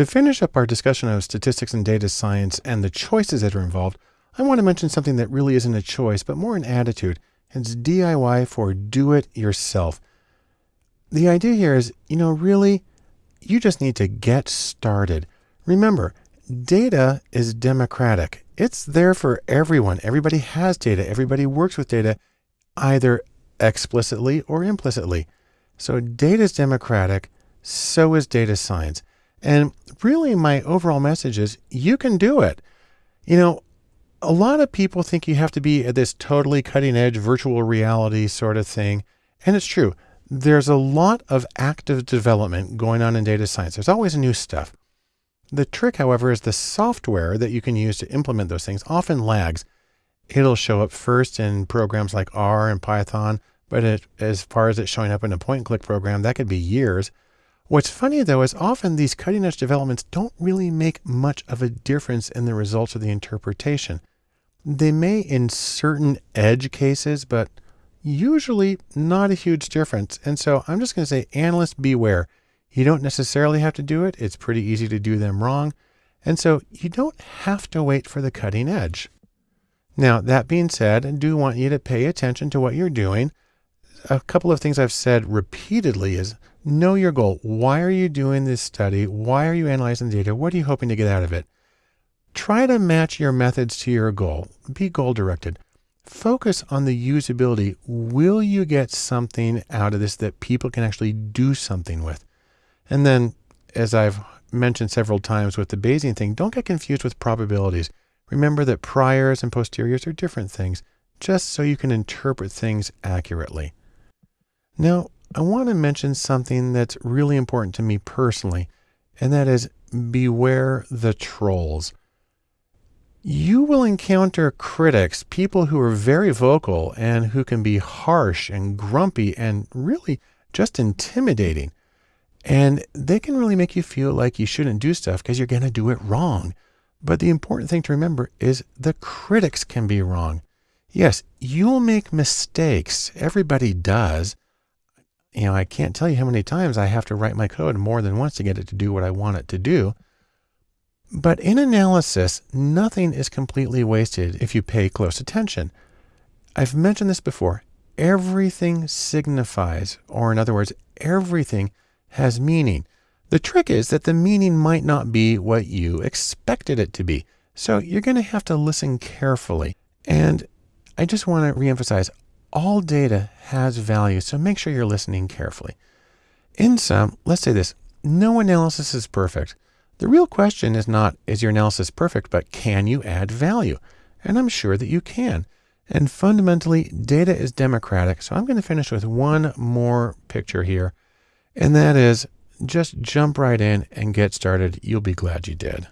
To finish up our discussion of statistics and data science and the choices that are involved, I want to mention something that really isn't a choice, but more an attitude. It's DIY for do it yourself. The idea here is, you know, really, you just need to get started. Remember, data is democratic. It's there for everyone. Everybody has data. Everybody works with data either explicitly or implicitly. So data is democratic. So is data science. And really my overall message is you can do it. You know, a lot of people think you have to be at this totally cutting edge virtual reality sort of thing. And it's true. There's a lot of active development going on in data science. There's always new stuff. The trick, however, is the software that you can use to implement those things often lags. It'll show up first in programs like R and Python, but it, as far as it showing up in a point and click program, that could be years. What's funny though is often these cutting edge developments don't really make much of a difference in the results of the interpretation. They may in certain edge cases, but usually not a huge difference. And so I'm just going to say, analysts beware. You don't necessarily have to do it. It's pretty easy to do them wrong. And so you don't have to wait for the cutting edge. Now, that being said, I do want you to pay attention to what you're doing. A couple of things I've said repeatedly is know your goal. Why are you doing this study? Why are you analyzing data? What are you hoping to get out of it? Try to match your methods to your goal. Be goal directed. Focus on the usability. Will you get something out of this that people can actually do something with? And then, as I've mentioned several times with the Bayesian thing, don't get confused with probabilities. Remember that priors and posteriors are different things, just so you can interpret things accurately. Now, I want to mention something that's really important to me personally, and that is beware the trolls you will encounter critics, people who are very vocal and who can be harsh and grumpy and really just intimidating. And they can really make you feel like you shouldn't do stuff because you're going to do it wrong. But the important thing to remember is the critics can be wrong. Yes, you'll make mistakes. Everybody does. You know, I can't tell you how many times I have to write my code more than once to get it to do what I want it to do. But in analysis, nothing is completely wasted if you pay close attention. I've mentioned this before. Everything signifies, or in other words, everything has meaning. The trick is that the meaning might not be what you expected it to be. So you're going to have to listen carefully. And I just want to reemphasize all data has value. So make sure you're listening carefully. In sum, let's say this no analysis is perfect. The real question is not, is your analysis perfect, but can you add value? And I'm sure that you can. And fundamentally, data is democratic. So I'm going to finish with one more picture here. And that is just jump right in and get started. You'll be glad you did.